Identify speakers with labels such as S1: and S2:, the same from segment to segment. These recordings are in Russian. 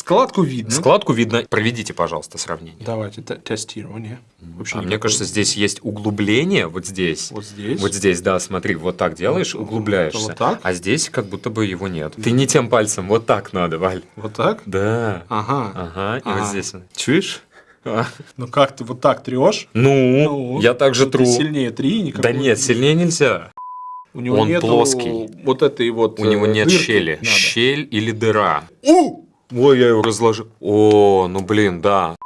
S1: Складку видно.
S2: Складку видно. Проведите, пожалуйста, сравнение.
S1: Давайте те- тестирование. Вообще
S2: А мне кажется, здесь есть углубление вот здесь.
S1: Вот здесь.
S2: Вот здесь, да, смотри, вот так делаешь,
S1: Вот,
S2: углубляешься.
S1: вот так?
S2: А здесь как будто бы его нет. Ты не тем пальцем, вот так надо, Валь.
S1: Вот так?
S2: Да.
S1: Ага.
S2: Ага, и
S1: Ага.
S2: вот здесь. Чуешь? А.
S1: Ну как ты вот так трешь?
S2: Ну, я так же
S1: Ну, ты
S2: тру.
S1: сильнее три, никакой-
S2: Да нет, сильнее нельзя.
S1: У него
S2: он плоский.
S1: Вот этой вот.
S2: У него
S1: э,
S2: нет
S1: дырки
S2: щели.
S1: надо.
S2: Щель или дыра.
S1: У!
S2: Ой, я его разложил. О, ну блин, да.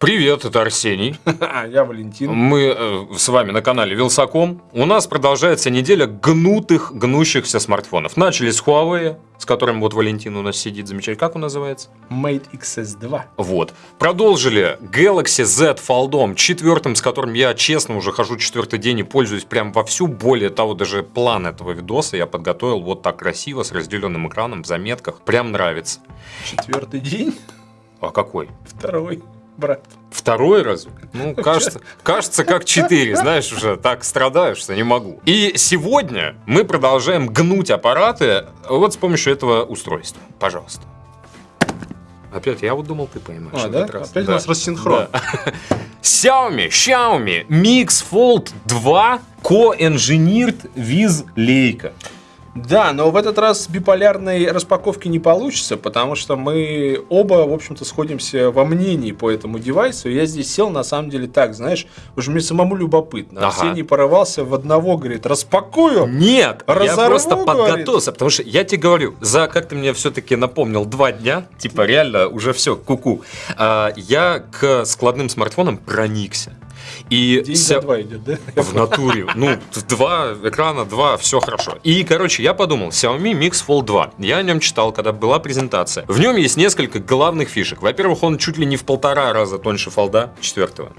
S2: Привет, это Арсений.
S1: Я Валентин.
S2: Мы э, с вами на канале Вилсаком. У нас продолжается неделя гнутых, гнущихся смартфонов. Начали с Huawei, с которым вот Валентин у нас сидит замечательно. Как он называется?
S1: Mate XS2.
S2: Вот. Продолжили Galaxy Z Fold четвертым, с которым я, честно, уже хожу четвертый день и пользуюсь прям вовсю. Более того, даже план этого видоса я подготовил вот так красиво, с разделенным экраном, в заметках. Прям нравится.
S1: Четвертый день.
S2: А какой?
S1: Второй. Брат.
S2: Второй раз? Ну, кажется, кажется, как четыре. Знаешь, уже так страдаю, что не могу. И сегодня мы продолжаем гнуть аппараты вот с помощью этого устройства. Пожалуйста. Опять, я вот думал, ты поймешь.
S1: А, да?
S2: этот раз.
S1: Опять у
S2: Да.
S1: нас рассинхрон.
S2: Да. Xiaomi, Xiaomi Mix Fold 2 Co-Engineered with Leica.
S1: Да, но в этот раз биполярной распаковки не получится, потому что мы оба, в общем-то, сходимся во мнении по этому девайсу. Я здесь сел, на самом деле, так, знаешь, уже мне самому любопытно.
S2: Ага.
S1: Арсений порывался в одного, говорит, распакую.
S2: Нет, я
S1: Разорву,
S2: просто
S1: говорит.
S2: подготовился, потому что я тебе говорю, за, как ты мне все-таки напомнил, два дня, типа реально уже все, куку, а, я к складным смартфонам проникся. И
S1: День
S2: ся-
S1: за два идет, да?
S2: в натуре. Ну, два экрана, два, все хорошо. И, короче, я подумал, Xiaomi Mix Fold 2. Я о нем читал, когда была презентация. В нем есть несколько главных фишек. Во-первых, он чуть ли не в полтора раза тоньше фолда четвертого.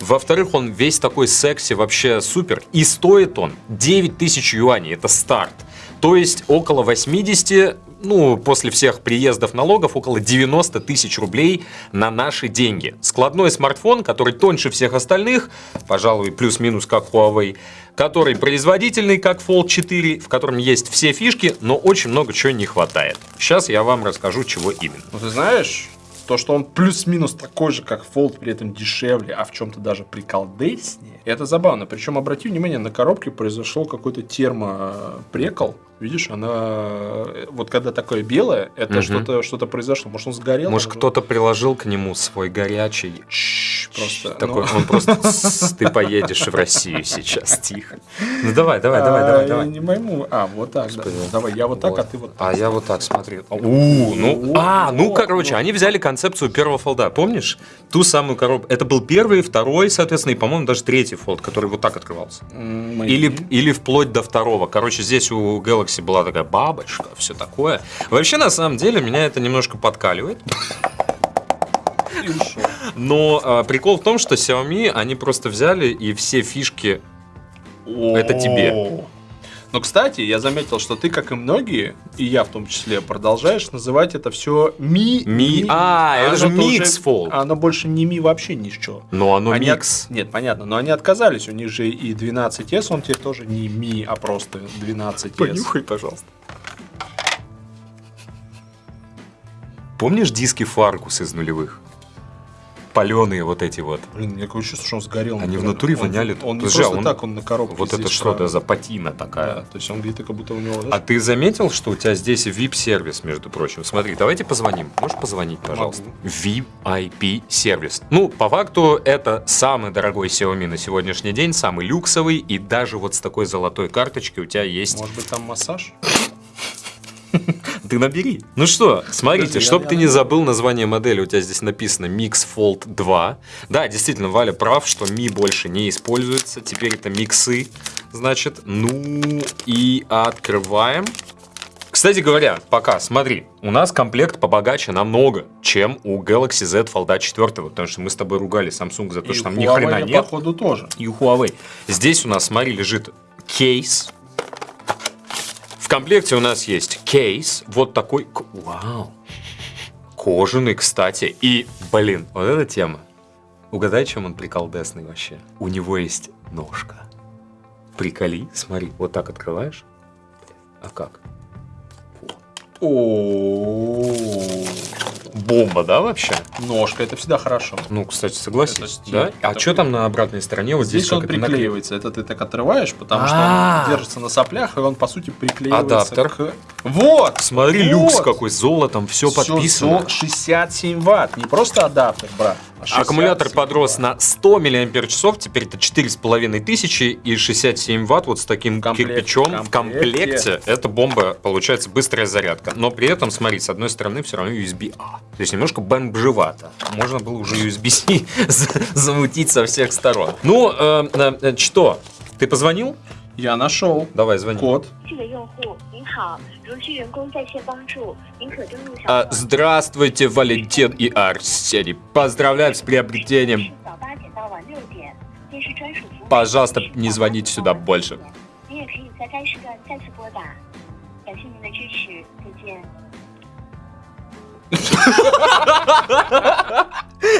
S2: Во-вторых, он весь такой секси, вообще супер. И стоит он 9000 юаней, это старт. То есть около 80, ну, после всех приездов налогов, около 90 тысяч рублей на наши деньги. Складной смартфон, который тоньше всех остальных, пожалуй, плюс-минус как Huawei, который производительный, как Fold 4, в котором есть все фишки, но очень много чего не хватает. Сейчас я вам расскажу, чего именно.
S1: Ну, ты знаешь, то, что он плюс-минус такой же, как Fold, при этом дешевле, а в чем-то даже приколдеснее, это забавно. Причем, обрати внимание, на коробке произошел какой-то термопрекол. Видишь, она... э, Вот когда такое белое, это
S2: Мгм.
S1: что-то что произошло. Может, он сгорел?
S2: Может, кто-то приложил к нему свой горячий
S1: Чш, Просто...
S2: Такой,
S1: ну,
S2: он просто, «Тссс, ты поедешь в Россию сейчас, тихо. Ну давай, давай, давай,
S1: а,
S2: давай, давай.
S1: Не пойму. А, вот так. Давай, я вот так, а ты вот так.
S2: А я вот так смотри. У, ну, а, ну, короче, они взяли концепцию первого фолда. Помнишь? Ту самую коробку. Это был первый, второй, соответственно, и, по-моему, даже третий фолд, который вот так открывался. Или, или вплоть до второго. Короче, здесь у Galaxy была такая бабочка, все такое. Вообще, на самом деле, меня это немножко подкаливает. Но а, прикол в том, что Xiaomi, они просто взяли и все фишки Это тебе.
S1: Но, кстати, я заметил, что ты, как и многие, и я в том числе, продолжаешь называть это все Ми.
S2: Ми- А, это же
S1: уже-
S2: Fold.
S1: Оно больше не Ми вообще ни с чего.
S2: Но оно
S1: Они
S2: микс.
S1: от- Нет, понятно, но они отказались. У них же и 12S, он теперь тоже не Ми, а просто 12S.
S2: пожалуйста. Помнишь диски Фаркус из нулевых? Паленые вот эти вот.
S1: Блин, мне такое чувство, что он сгорел.
S2: Они в натуре
S1: он-
S2: воняли.
S1: Он, не
S2: Подожди,
S1: просто
S2: а он-
S1: так, он на коробке
S2: Вот это что-то
S1: сразу.
S2: за патина
S1: Да,
S2: такая.
S1: то есть он где-то как будто у него...
S2: А ты заметил, что у тебя здесь VIP-сервис, между прочим? Смотри, давайте позвоним. Можешь позвонить, пожалуйста? VIP-сервис. Ну, по факту, это самый дорогой Xiaomi на сегодняшний день, самый люксовый, и даже вот с такой золотой карточкой у тебя есть...
S1: Может быть, там массаж?
S2: Ты набери. Ну что, смотрите, чтобы ты не забыл название модели, у тебя здесь написано Mix Fold 2. Да, действительно, Валя прав, что Mi больше не используется. Теперь это миксы, значит. Ну и открываем. Кстати говоря, пока, смотри, у нас комплект побогаче намного, чем у Galaxy Z Fold 4, потому что мы с тобой ругали Samsung за то,
S1: И
S2: что там ни хрена нет.
S1: походу, тоже.
S2: И у Huawei. Здесь у нас, смотри, лежит кейс. Комплекте у нас есть кейс, вот такой, вау, кожаный, кстати. И, блин, вот эта тема. Угадай, чем он приколдесный вообще? У него есть ножка. Приколи, смотри, вот так открываешь. А как?
S1: О,
S2: бомба, да, вообще?
S1: Ножка, это всегда хорошо.
S2: Ну, кстати.
S1: Это стиль.
S2: Да? А что там на обратной стороне? Вот здесь,
S1: Здесь он
S2: это
S1: приклеивается. Это ты так отрываешь, потому что
S2: А.
S1: он держится на соплях, и он, по сути, приклеивается
S2: Адаптер.
S1: к... Вот!
S2: Смотри, люкс какой, золотом, все подписано.
S1: зо- 67 ватт. Не просто адаптер, брат. А 67
S2: Аккумулятор подрос на 100 мАч, теперь это 4,5 тысячи и 67 ватт вот с таким
S1: Комплект-
S2: кирпичом в
S1: комплекте.
S2: комплекте. Это бомба, получается быстрая зарядка. Но при этом, смотри, с одной стороны все равно USB-A. То есть немножко бомжевато. Можно было уже USB-C за- замутить со всех сторон. Ну, э, э, э, что? Ты позвонил?
S1: Я нашел
S2: Давай, звони.
S1: код.
S3: 这个用户您好，如需员工在线帮助，您可登录小
S2: А,
S3: 黄
S2: здравствуйте, Валентин и Арсений. Поздравляю с приобретением.
S3: 是早八点到晚六点，电视专属服务。
S2: Пожалуйста, не звоните сюда больше.
S3: 您也可以在该时段再次拨打。感谢您的支持，再见。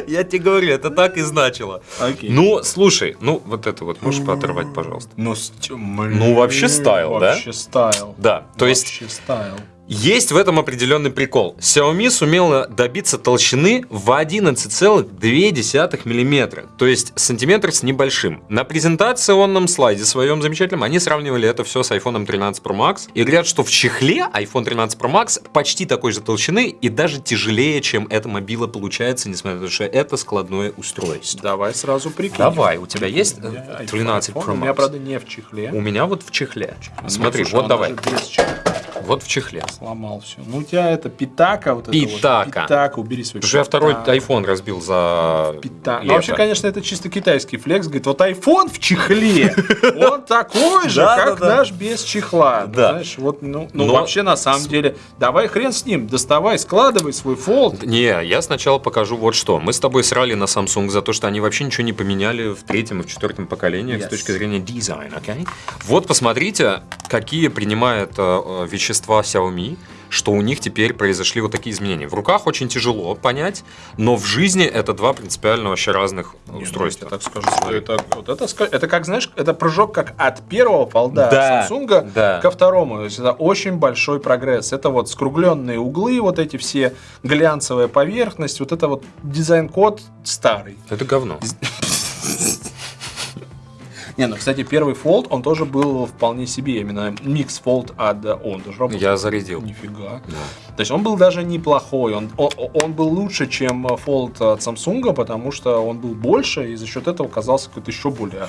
S2: Я тебе говорю, это так и значило.
S1: Окей.
S2: Ну, слушай, ну вот это вот можешь пооторвать, пожалуйста.
S1: Ну,
S2: Ну, вообще style, да?
S1: Вообще стайл.
S2: Да, то есть
S1: Вообще style.
S2: Есть в этом определенный прикол. Xiaomi сумела добиться толщины в 11,2 миллиметра, то есть сантиметр с небольшим. На презентационном слайде своем замечательном они сравнивали это все с iPhone 13 Pro Max и говорят, что в чехле iPhone 13 Pro Max почти такой же толщины и даже тяжелее, чем эта мобила получается, несмотря на то, что это складное устройство.
S1: Давай сразу прикинь.
S2: Давай, у тебя есть
S1: У меня
S2: э,
S1: iPhone,
S2: 13 Pro
S1: У меня,
S2: Max?
S1: правда, не в чехле.
S2: У меня вот в чехле.
S1: Ну,
S2: Смотри,
S1: слушай,
S2: вот давай.
S1: без чехла
S2: Вот в чехле.
S1: сломал все. Ну, у тебя это питака вот это вот.
S2: Питака.
S1: Питака, убери свой
S2: Потому что я второй iPhone разбил за
S1: Пита-
S2: лето.
S1: Ну, вообще, конечно, это чисто китайский флекс. Говорит, вот iPhone в чехле, он такой же, как наш без чехла. Ну,
S2: Да.
S1: Знаешь, вот, ну, ну, вообще, на самом деле, давай хрен с ним, доставай, складывай свой фолд.
S2: Не, я сначала покажу вот что. Мы с тобой срали на Samsung за то, что они вообще ничего не поменяли в третьем и в четвертом поколениях
S1: Yes.
S2: с точки зрения дизайна, окей? Вот посмотрите, какие принимает э, э, вещества Xiaomi, что у них теперь произошли вот такие изменения. В руках очень тяжело понять, но в жизни это два принципиально вообще разных устройства.
S1: Я так скажу, что это, вот это, это как, знаешь, это прыжок как от первого Fold а
S2: Да,
S1: Samsung
S2: да.
S1: ко второму. То есть это очень большой прогресс. Это вот скругленные углы, вот эти все глянцевая поверхность, вот это вот дизайн-код старый.
S2: Это говно.
S1: Не, ну, кстати, первый фолд, он тоже был вполне себе, именно микс фолд от он даже работал.
S2: Я зарядил.
S1: Нифига.
S2: Да.
S1: То есть он был даже неплохой, он, он, он был лучше, чем Fold от Samsung, потому что он был больше и за счет этого казался какой-то еще более.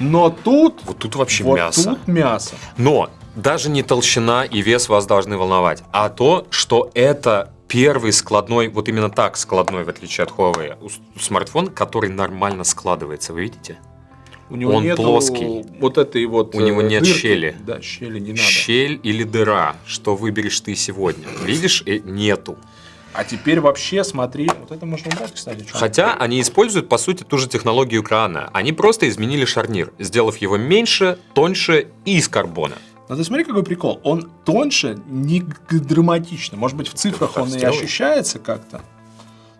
S1: Но тут,
S2: Вот тут вообще
S1: вот
S2: мясо.
S1: тут мясо.
S2: Но даже не толщина и вес вас должны волновать, а то, что это первый складной, вот именно так складной, в отличие от Huawei, смартфон, который нормально складывается, вы видите?
S1: У него
S2: Он
S1: нету
S2: плоский.
S1: вот этой вот
S2: У него
S1: э,
S2: нет
S1: дырки.
S2: щели.
S1: Да, щели не надо.
S2: Щель или дыра, что выберешь ты сегодня. Видишь, э, нету.
S1: А теперь вообще смотри, вот это можно убрать, кстати.
S2: Хотя они используют, по сути, ту же технологию экрана. Они просто изменили шарнир, сделав его меньше, тоньше и из карбона.
S1: Но ты смотри, какой прикол. Он тоньше, не драматично. Может быть, в цифрах он и ощущается как-то.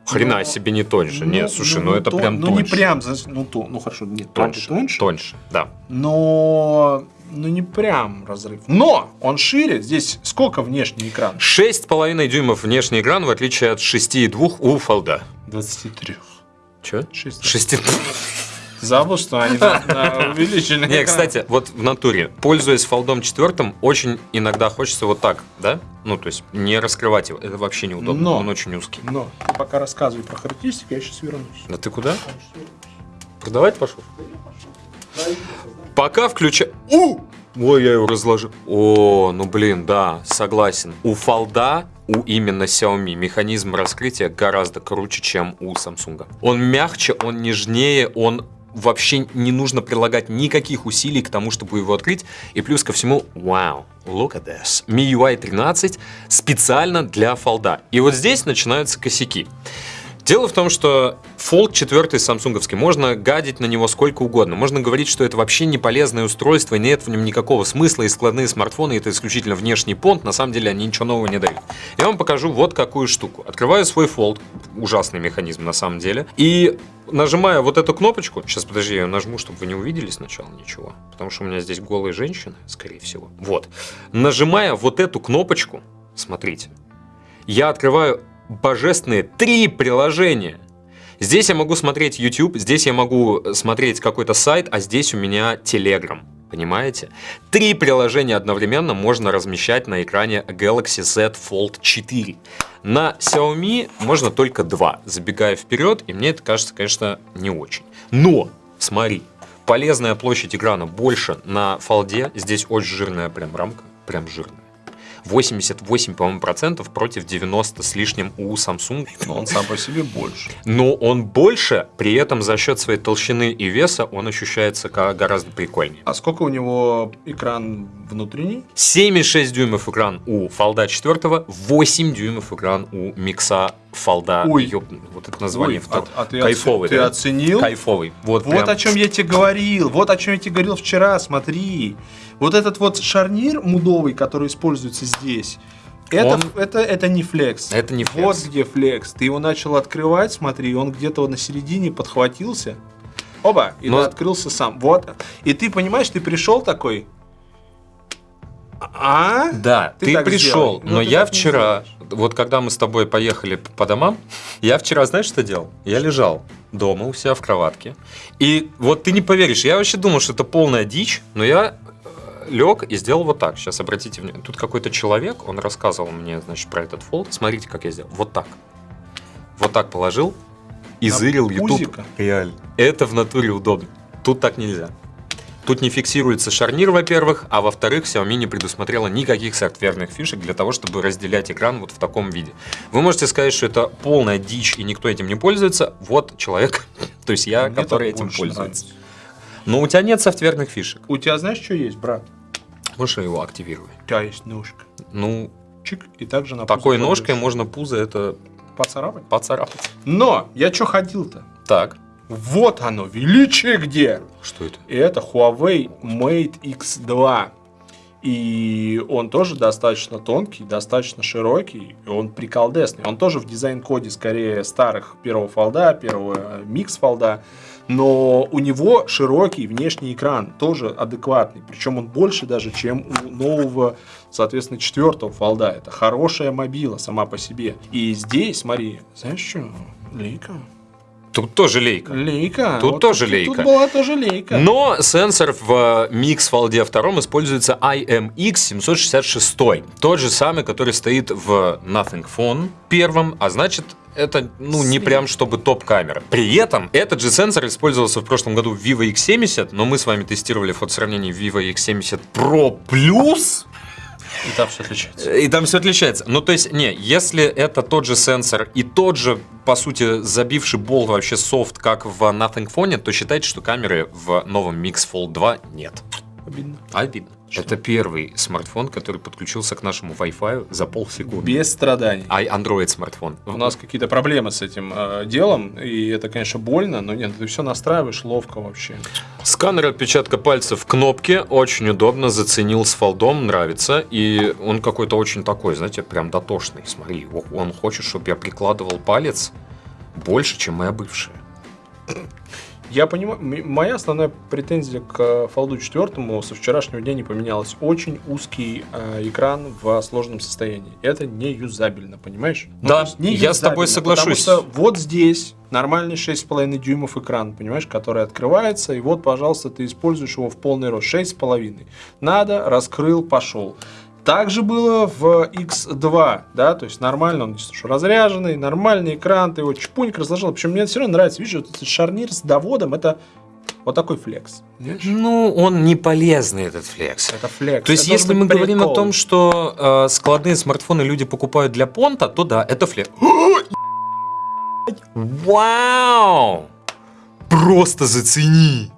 S2: Хрена
S1: Ну,
S2: себе не тоньше. Нет, слушай, ну, это
S1: то-
S2: прям
S1: Ну,
S2: тоньше.
S1: не прям, ну, то, ну хорошо, нет,
S2: Тоньше,
S1: тоньше,
S2: тоньше, да.
S1: но ну не прям разрыв. Но он шире. Здесь сколько внешний экран?
S2: 6,5 дюймов внешний экран, в отличие от 6,2 у Фолда.
S1: 23.
S2: Че?
S1: 6.
S2: 6.
S1: Забыл, что они увеличенный
S2: Не, кстати, вот в натуре, пользуясь фолдом четвертым, очень иногда хочется вот так, да? Ну, то есть не раскрывать его. Это вообще неудобно.
S1: Но.
S2: Он очень узкий.
S1: Но ты пока рассказывай про характеристики, я сейчас вернусь.
S2: Да ты куда? Продавать пошел? Пока включаю... У! Ой, я его разложил. О, ну блин, да, согласен. У фолда, у именно Xiaomi, механизм раскрытия гораздо круче, чем у Samsung. Он мягче, он нежнее, он вообще не нужно прилагать никаких усилий к тому, чтобы его открыть. И плюс ко всему, вау, look at this. MIUI 13 специально для фолда. И вот здесь начинаются косяки. Дело в том, что Fold 4 самсунговский, можно гадить на него сколько угодно. Можно говорить, что это вообще не полезное устройство, нет в нем никакого смысла, и складные смартфоны это исключительно внешний понт, на самом деле они ничего нового не дают. Я вам покажу вот какую штуку. Открываю свой Fold, ужасный механизм на самом деле, и нажимая вот эту кнопочку, сейчас подожди, я её нажму, чтобы вы не увидели сначала ничего, потому что у меня здесь голые женщины, скорее всего. Вот. Нажимая вот эту кнопочку, смотрите, я открываю божественные три приложения. Здесь я могу смотреть YouTube, здесь я могу смотреть какой-то сайт, а здесь у меня Telegram. Понимаете? Три приложения одновременно можно размещать на экране Galaxy Z Fold 4. На Xiaomi можно только два, забегая вперед, и мне это кажется, конечно, не очень. Но, смотри, полезная площадь экрана больше на фолде, здесь очень жирная прям рамка, прям жирная. 88, по-моему, процентов против 90 с лишним у Samsung.
S1: Но он сам по себе больше.
S2: Но он больше, при этом за счет своей толщины и веса он ощущается как гораздо прикольнее.
S1: А сколько у него экран внутренний?
S2: 7,6 дюймов экран у Фолда 4, 8 дюймов экран у Микса Фолда.
S1: Ой.
S2: Ёп, вот это название.
S1: Ой,
S2: втор-
S1: а- а ты
S2: Кайфовый.
S1: ты
S2: да?
S1: оценил?
S2: Кайфовый. Вот,
S1: Вот
S2: прям.
S1: о чем я тебе говорил, вот о чем я тебе говорил вчера, смотри. Вот этот вот шарнир мудовый, который используется здесь, это,
S2: Он-
S1: это, это не флекс.
S2: Это не
S1: Вот
S2: флекс.
S1: где флекс. Ты его начал открывать, смотри, он где-то на середине подхватился. Оба, и
S2: Но-
S1: открылся сам. Вот. И ты понимаешь, ты пришел такой. А?
S2: Да,
S1: Ты
S2: ты, пришел,
S1: сделай. Ну,
S2: но
S1: ты
S2: я вчера, вот когда мы с тобой поехали по домам, я вчера, знаешь, что делал? Я лежал дома у себя в кроватке, и вот ты не поверишь, я вообще думал, что это полная дичь, но я лег и сделал вот так. Сейчас обратите внимание, тут какой-то человек, он рассказывал мне, значит, про этот фолд. Смотрите, как я сделал. Вот так. Вот так положил и
S1: На
S2: зырил YouTube. Реально. Это в натуре удобно. Тут так нельзя. Тут не фиксируется шарнир, во-первых, а во-вторых, Xiaomi не предусмотрела никаких софтверных фишек для того, чтобы разделять экран вот в таком виде. Вы можете сказать, что это полная дичь и никто этим не пользуется. Вот человек, то есть я,
S1: Мне
S2: который этим пользуется.
S1: нравится.
S2: Но у тебя нет софтверных фишек.
S1: У тебя знаешь, что есть, брат?
S2: Можешь его активировать.
S1: У тебя есть ножка.
S2: Ну,
S1: Чик, и также на
S2: такой ножкой
S1: кладешь.
S2: можно пузо это
S1: поцарапать.
S2: поцарапать.
S1: Но я что ходил-то?
S2: Так,
S1: Вот оно, величие где!
S2: что это?
S1: И это Huawei Mate X2. И он тоже достаточно тонкий, достаточно широкий, и он приколдесный. Он тоже в дизайн-коде скорее старых первого фолда, первого э, микс фолда, но у него широкий внешний экран, тоже адекватный. Причем он больше даже, чем у нового, соответственно, четвертого фолда. Это хорошая мобила сама по себе. И здесь, смотри, знаешь что? Лейка.
S2: Тут тоже лейка.
S1: Лейка.
S2: Тут тоже лейка.
S1: Тут была тоже лейка.
S2: Но сенсор в Mix Fold 2 используется IMX766. Тот же самый, который стоит в Nothing Phone первом, а значит, это ну не прям чтобы топ-камера. При этом этот же сенсор использовался в прошлом году в Vivo X70, но мы с вами тестировали фотосравнение Vivo X70 Pro Plus.
S1: И там все отличается.
S2: И там все отличается. Ну, то есть, не, если это тот же сенсор и тот же, по сути, забивший бол вообще софт, как в Nothing Phone, то считайте, что камеры в новом Mix Fold 2 нет.
S1: Обидно.
S2: Обидно. Это первый смартфон, который подключился к нашему Wi-Fi за полсекунды.
S1: Без страданий.
S2: А Android смартфон.
S1: У нас какие-то проблемы с этим э, делом, и это, конечно, больно, но нет, ты все настраиваешь ловко вообще.
S2: Сканер отпечатка пальцев в кнопке очень удобно, заценил с фолдом, нравится. И он какой-то очень такой, знаете, прям дотошный. Смотри, он хочет, чтобы я прикладывал палец больше, чем моя бывшая.
S1: Я понимаю, моя основная претензия к Фолду 4 со вчерашнего дня не поменялась. Очень узкий э, экран в сложном состоянии. Это не юзабельно, понимаешь? Ну,
S2: Да,
S1: не
S2: я с тобой соглашусь.
S1: Потому что вот здесь нормальный 6,5 дюймов экран, понимаешь, который открывается, и вот, пожалуйста, ты используешь его в полный рост. 6,5. Надо, раскрыл, пошел. Так же было в X2, да, то есть нормально, он что, разряженный, нормальный экран, ты его чпуньк разложил. Причем мне все равно нравится, видишь, вот этот шарнир с доводом, это вот такой флекс. Видишь?
S2: Ну, он не полезный, этот флекс.
S1: Это флекс.
S2: То есть,
S1: Это
S2: если мы
S1: быть
S2: говорим о
S1: прикол.
S2: том, что э, складные смартфоны люди покупают для понта, то да, это флекс. Вау! Просто зацени!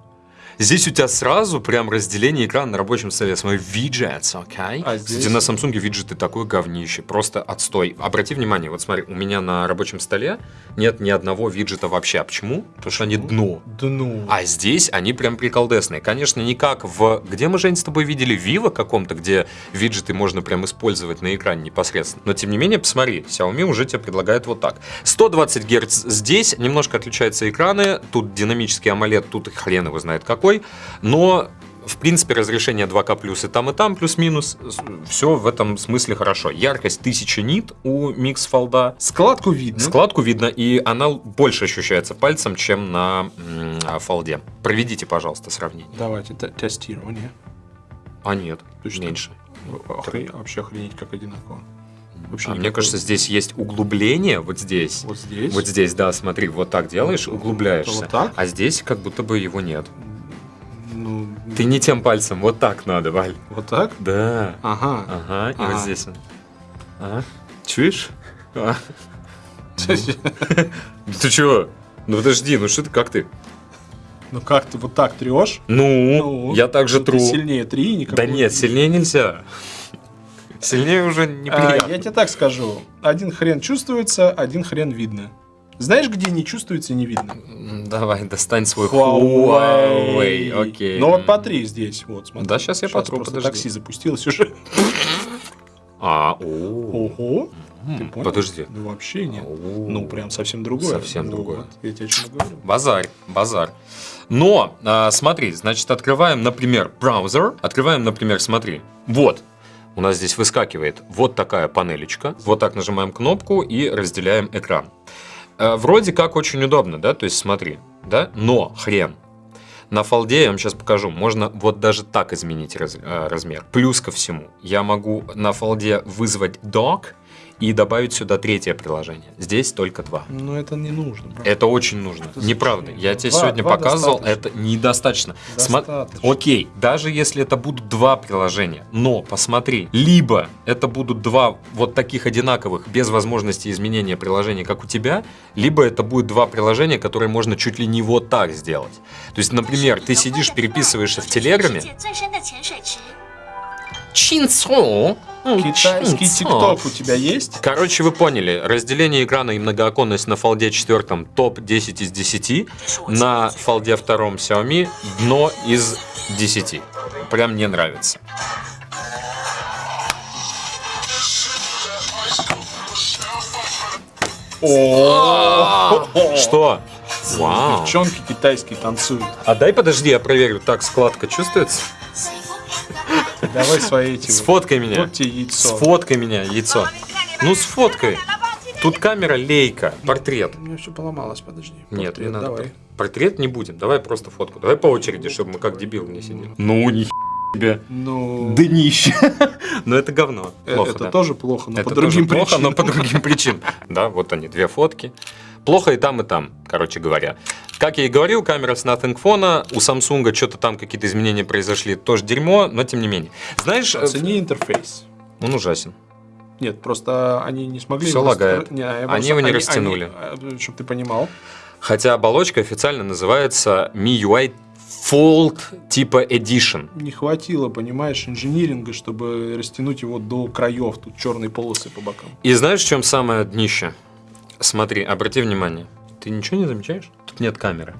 S2: Здесь у тебя сразу прям разделение экрана на рабочем столе. Смотри, виджетс, окей?
S1: А здесь?
S2: Кстати, на Samsung виджеты такое говнище, просто отстой. Обрати внимание, вот смотри, у меня на рабочем столе нет ни одного виджета вообще. А почему? Потому что они дно.
S1: Да ну.
S2: А здесь они прям приколдесные. Конечно, не как в... Где мы, Жень, с тобой видели? Vivo каком-то, где виджеты можно прям использовать на экране непосредственно. Но, тем не менее, посмотри, Xiaomi уже тебе предлагает вот так. 120 Гц здесь, немножко отличаются экраны. Тут динамический AMOLED, тут хрен его знает какой. Но В принципе, разрешение 2К плюс и там, и там плюс-минус. Все в этом смысле хорошо. Яркость 1000 нит у Mix Fold.
S1: Складку видно.
S2: Складку видно, и она больше ощущается пальцем, чем на м, а, фолде. Проведите, пожалуйста, сравнение.
S1: Давайте те- тестирование.
S2: А нет,
S1: Точно.
S2: меньше.
S1: Охре- Вообще охренеть как одинаково. Вообще
S2: А мне кажется, здесь есть углубление вот здесь.
S1: Вот здесь.
S2: Вот здесь, да, смотри, вот так делаешь,
S1: Вот-
S2: углубляешься.
S1: вот так?
S2: А здесь как будто бы его нет.
S1: Ну,
S2: Ты не тем пальцем, вот так надо, Валь.
S1: вот так?
S2: Да.
S1: Ага.
S2: Ага, и
S1: Ага.
S2: вот здесь. он. А? Чуешь? А? Ты чего? Ну подожди, ну что ты, как ты?
S1: Ну как ты вот так трешь?
S2: Ну, я так же
S1: ну, ты
S2: тру.
S1: сильнее три, никакой.
S2: Да нет, сильнее нельзя. Сильнее уже
S1: А,
S2: неприятно.
S1: я тебе так скажу. Один хрен чувствуется, один хрен видно. Знаешь, где не чувствуется и не видно?
S2: Давай, достань свой
S1: Huawei.
S2: Huawei. Окей.
S1: Ну вот потри здесь, вот, смотри.
S2: Да, щас я потру,
S1: просто
S2: подожди.
S1: такси запустилось уже.
S2: А, о.
S1: Ого. Ты понял?
S2: Подожди.
S1: Ну вообще нет.
S2: О.
S1: Ну прям совсем другое.
S2: Совсем
S1: Ну,
S2: другое.
S1: вот, Я тебе о чем говорю.
S2: Базарь, базар. Но, а, смотри, значит, открываем, например, браузер. Открываем, например, смотри. Вот. У нас здесь выскакивает вот такая панелечка. Вот так нажимаем кнопку и разделяем экран. Э, Вроде как очень удобно, да? То есть смотри, да? Но хрен. На фолде, я вам сейчас покажу, можно вот даже так изменить раз- э, размер. Плюс ко всему, я могу на фолде вызвать dock и добавить сюда третье приложение. Здесь только два.
S1: Но это не нужно. Правда.
S2: Это очень нужно.
S1: Это
S2: Неправда. Я тебе
S1: два,
S2: сегодня
S1: два
S2: показывал,
S1: достаточно.
S2: это недостаточно.
S1: Достаточно. Сма...
S2: Окей, даже если это будут два приложения, но посмотри, либо это будут два вот таких одинаковых, без возможности изменения приложения, как у тебя, либо это будет два приложения, которые можно чуть ли не вот так сделать. То есть, например, ты сидишь, переписываешься в Телеграме, Чинцо.
S1: Китайский тикток у тебя есть?
S2: Короче, вы поняли, разделение экрана и многооконность на фолде 4 топ 10 из 10, на фолде 2 Xiaomi дно из 10. Прям мне нравится. Что? Вау.
S1: Девчонки китайские танцуют.
S2: А дай подожди, я проверю. Так, складка чувствуется?
S1: Давай свои эти.
S2: Сфоткай меня.
S1: Вот тебе яйцо.
S2: Сфоткай меня, яйцо. Ну, сфоткай. Тут камера лейка, портрет.
S1: У меня все поломалось, подожди.
S2: Нет, не надо.
S1: Давай.
S2: Портрет не будем, давай просто фотку. Давай по очереди, чтобы мы как дебил не сидели. Ну, ни тебе.
S1: Ну,
S2: Днище. Но это говно.
S1: э,
S2: Плохо,
S1: это
S2: да.
S1: тоже плохо, но
S2: Это
S1: по другим
S2: тоже плохо, но
S1: причинам.
S2: по другим причинам. Да, вот они, две фотки. Плохо и там, и там, короче говоря. Как я и говорил, камера с Nothing Phone, у Samsung что-то там какие-то изменения произошли, тоже дерьмо, но тем не менее. Знаешь, э,
S1: Оцени интерфейс.
S2: он ужасен.
S1: Нет, просто они не смогли...
S2: Всё
S1: его
S2: лагает.
S1: Не,
S2: Они
S1: просто-
S2: его не растянули.
S1: Чтобы ты понимал.
S2: Хотя оболочка официально называется MIUI Fold типа Edition.
S1: Не хватило, понимаешь, инжиниринга, чтобы растянуть его до краев. Тут черные полосы по бокам.
S2: И знаешь, в чем самое днище? Смотри, обрати внимание. Ты ничего не замечаешь? Тут нет камеры.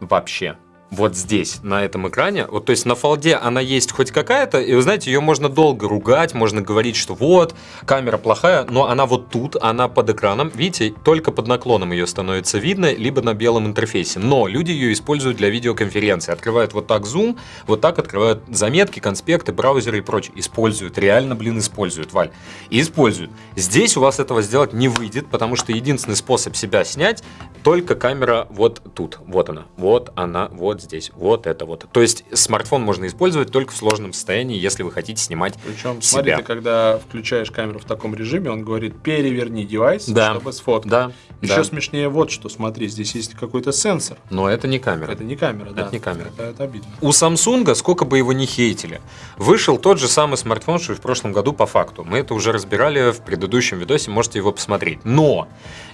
S2: Вообще. Вот здесь, на этом экране, вот то есть на фолде она есть хоть какая-то, и вы знаете, ее можно долго ругать, можно говорить, что вот, камера плохая, но она вот тут, она под экраном, видите, только под наклоном ее становится видно, либо на белом интерфейсе. Но люди ее используют для видеоконференции, открывают вот так Zoom, вот так открывают заметки, конспекты, браузеры и прочее. Используют, реально, блин, используют, Валь. И используют. Здесь у вас этого сделать не выйдет, потому что единственный способ себя снять только камера вот тут. Вот она. Вот она. Вот здесь. Вот это вот. То есть смартфон можно использовать только в сложном состоянии, если вы хотите снимать
S1: Причем, смотри,
S2: себя.
S1: ты когда включаешь камеру в таком режиме, он говорит, переверни девайс,
S2: Да.
S1: чтобы сфоткать.
S2: Да,
S1: Еще
S2: да.
S1: смешнее вот что, смотри, здесь есть какой-то сенсор.
S2: Но это не камера.
S1: Это не камера, да.
S2: не камера.
S1: Это, это обидно.
S2: У Samsung, сколько бы его ни хейтили, вышел тот же самый смартфон, что и в прошлом году по факту. Мы это уже разбирали в предыдущем видосе, можете его посмотреть. Но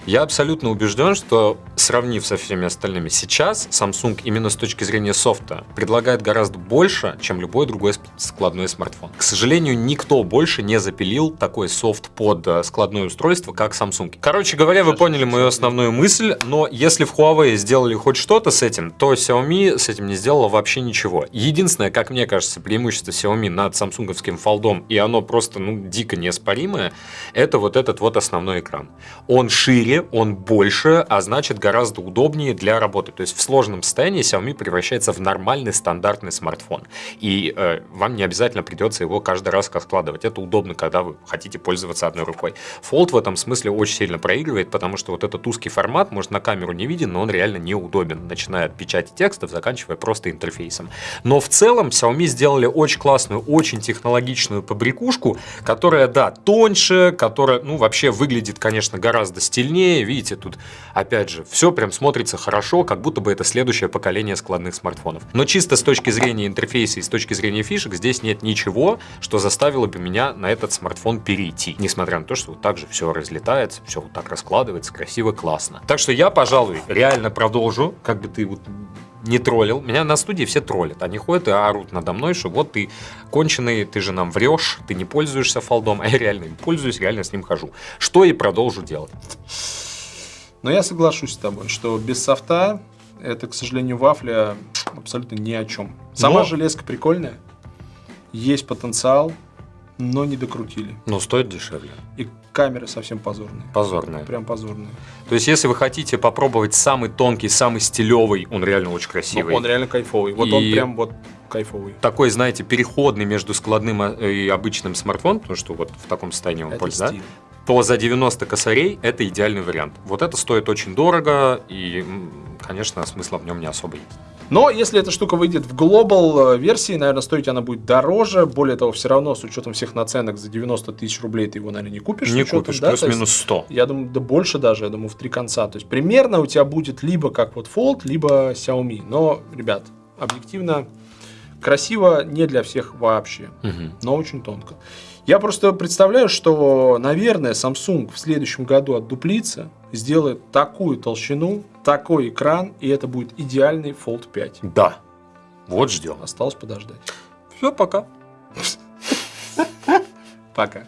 S2: я абсолютно убежден, что сравнив со всеми остальными, сейчас Samsung именно с точки зрения софта предлагает гораздо больше, чем любой другой складной смартфон. К сожалению, никто больше не запилил такой софт под э, складное устройство, как Samsung. Короче говоря, вы поняли мою основную мысль, но если в Huawei сделали хоть что-то с этим, то Xiaomi с этим не сделала вообще ничего. Единственное, как мне кажется, преимущество Xiaomi над самсунговским фолдом, и оно просто, ну, дико неоспоримое, это вот этот вот основной экран. Он шире, он больше, а значит гораздо удобнее для работы. То есть в сложном состоянии Xiaomi превращается в нормальный стандартный смартфон. И э, вам не обязательно придется его каждый раз складывать. Это удобно, когда вы хотите пользоваться одной рукой. Fold в этом смысле очень сильно проигрывает, потому что вот этот узкий формат, может, на камеру не виден, но он реально неудобен, начиная от печати текстов, заканчивая просто интерфейсом. Но в целом Xiaomi сделали очень классную, очень технологичную побрякушку, которая, да, тоньше, которая, ну, вообще выглядит, конечно, гораздо стильнее. Видите, тут, опять же, все прям смотрится хорошо, как будто бы это следующее поколение складных смартфонов. Но чисто с точки зрения интерфейса и с точки зрения фишек, здесь нет ничего, что заставило бы меня на этот смартфон перейти. Несмотря на то, что вот так же все разлетается, все вот так раскладывается, красиво, классно. Так что я, пожалуй, реально продолжу, как бы ты вот не троллил. Меня на студии все троллят. Они ходят и орут надо мной, что вот ты конченый, ты же нам врешь, ты не пользуешься фолдом, а я реально им пользуюсь, реально с ним хожу. Что и продолжу делать.
S1: Но я соглашусь с тобой, что без софта это, к сожалению, вафля абсолютно ни о чем. Сама
S2: Но-
S1: железка прикольная, есть потенциал, но не докрутили.
S2: Но стоит дешевле.
S1: И камеры совсем позорные.
S2: Позорное.
S1: Прям позорные.
S2: То есть, если вы хотите попробовать самый тонкий, самый стилевый, он реально очень красивый.
S1: Ну, он реально кайфовый. Вот он
S2: И-
S1: прям вот кайфовый.
S2: Такой, знаете, переходный между складным а, и обычным смартфоном, потому что вот в таком состоянии он пользуется,
S1: стиль.
S2: то за 90 косарей это идеальный вариант. Вот это стоит очень дорого, и, конечно, смысла в нем не особо есть.
S1: Но если эта штука выйдет в глобал э, версии, наверное, стоить она будет дороже. Более того, все равно с учетом всех наценок за 90 тысяч рублей ты его, наверное, не купишь.
S2: Не
S1: учетом,
S2: купишь,
S1: да, есть
S2: плюс-минус 100.
S1: Я думаю, да больше даже, я думаю, в три конца. То есть примерно у тебя будет либо как вот Fold, либо Xiaomi. Но, ребят, объективно красиво не для всех вообще,
S2: Мгм.
S1: но очень тонко. Я просто представляю, что, наверное, Samsung в следующем году отдуплится, сделает такую толщину, такой экран, и это будет идеальный Fold 5.
S2: Да. Вот ждем.
S1: Осталось подождать.
S2: Все, пока.
S1: Пока.